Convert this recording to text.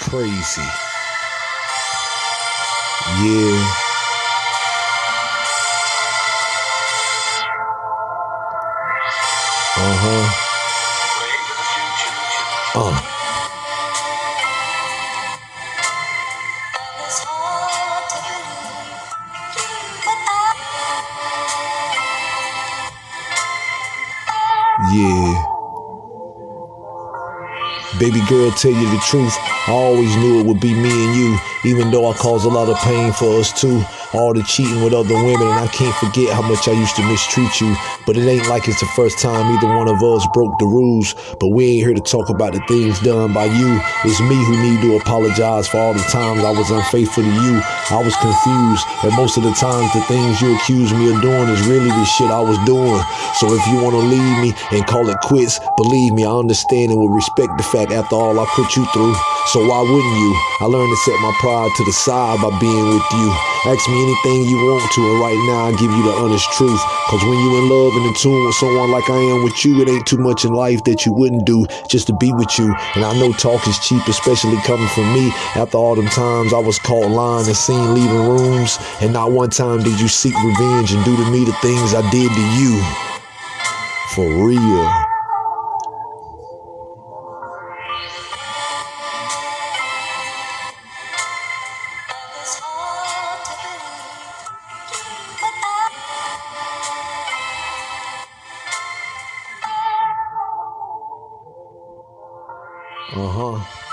crazy. Yeah. Uh huh. Uh. Yeah. Baby girl, tell you the truth. I always knew it would be me and you, even though I caused a lot of pain for us too all the cheating with other women, and I can't forget how much I used to mistreat you. But it ain't like it's the first time either one of us broke the rules. But we ain't here to talk about the things done by you. It's me who need to apologize for all the times I was unfaithful to you. I was confused, and most of the times the things you accuse me of doing is really the shit I was doing. So if you want to leave me and call it quits, believe me, I understand and will respect the fact after all I put you through. So why wouldn't you? I learned to set my pride to the side by being with you. Ask me anything you want to, and right now I give you the honest truth. Cause when you in love and in tune with someone like I am with you, it ain't too much in life that you wouldn't do just to be with you. And I know talk is cheap, especially coming from me. After all them times I was caught lying and seen leaving rooms, and not one time did you seek revenge and do to me the things I did to you. For real. Uh huh.